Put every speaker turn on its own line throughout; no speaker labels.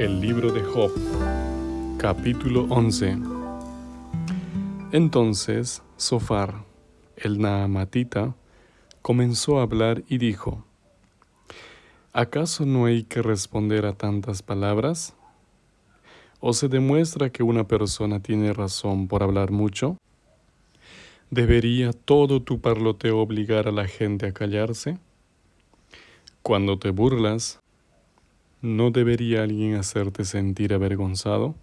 El libro de Job, capítulo 11. Entonces Sofar, el Naamatita, comenzó a hablar y dijo, ¿Acaso no hay que responder a tantas palabras? ¿O se demuestra que una persona tiene razón por hablar mucho? ¿Debería todo tu parloteo obligar a la gente a callarse? Cuando te burlas, ¿no debería alguien hacerte sentir avergonzado?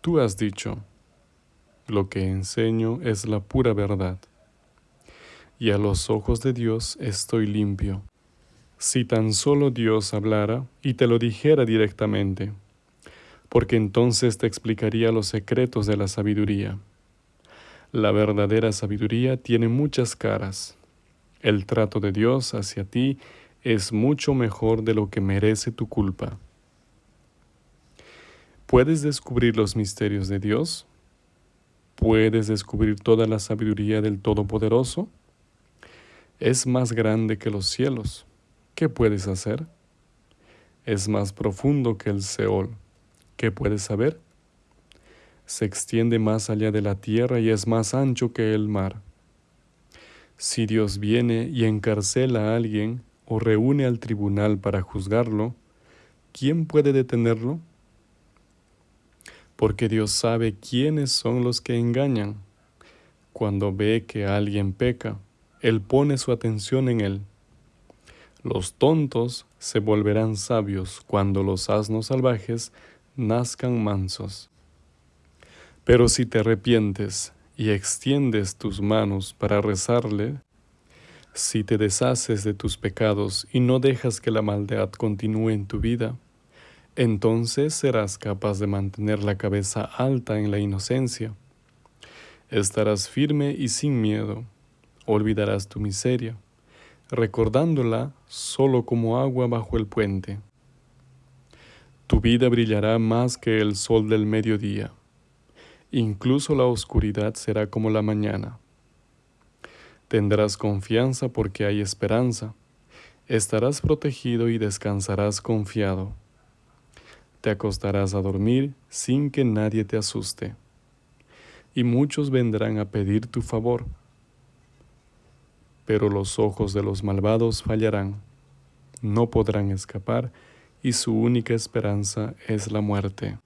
Tú has dicho, lo que enseño es la pura verdad, y a los ojos de Dios estoy limpio. Si tan solo Dios hablara y te lo dijera directamente, porque entonces te explicaría los secretos de la sabiduría. La verdadera sabiduría tiene muchas caras. El trato de Dios hacia ti es mucho mejor de lo que merece tu culpa. ¿Puedes descubrir los misterios de Dios? ¿Puedes descubrir toda la sabiduría del Todopoderoso? Es más grande que los cielos. ¿Qué puedes hacer? Es más profundo que el Seol. ¿Qué puedes saber? Se extiende más allá de la tierra y es más ancho que el mar. Si Dios viene y encarcela a alguien o reúne al tribunal para juzgarlo, ¿quién puede detenerlo? Porque Dios sabe quiénes son los que engañan. Cuando ve que alguien peca, Él pone su atención en él. Los tontos se volverán sabios cuando los asnos salvajes nazcan mansos. Pero si te arrepientes y extiendes tus manos para rezarle, si te deshaces de tus pecados y no dejas que la maldad continúe en tu vida, entonces serás capaz de mantener la cabeza alta en la inocencia. Estarás firme y sin miedo. Olvidarás tu miseria recordándola solo como agua bajo el puente. Tu vida brillará más que el sol del mediodía. Incluso la oscuridad será como la mañana. Tendrás confianza porque hay esperanza. Estarás protegido y descansarás confiado. Te acostarás a dormir sin que nadie te asuste. Y muchos vendrán a pedir tu favor pero los ojos de los malvados fallarán, no podrán escapar, y su única esperanza es la muerte.